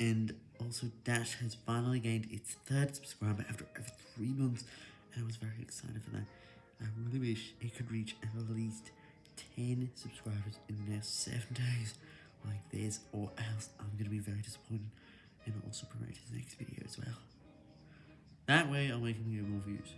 And also Dash has finally gained its third subscriber after over three months, and I was very excited for that. I really wish it could reach at least 10 subscribers in the next 7 days like this, or else I'm going to be very disappointed and also promote his next video as well. That way I'll make him get more views.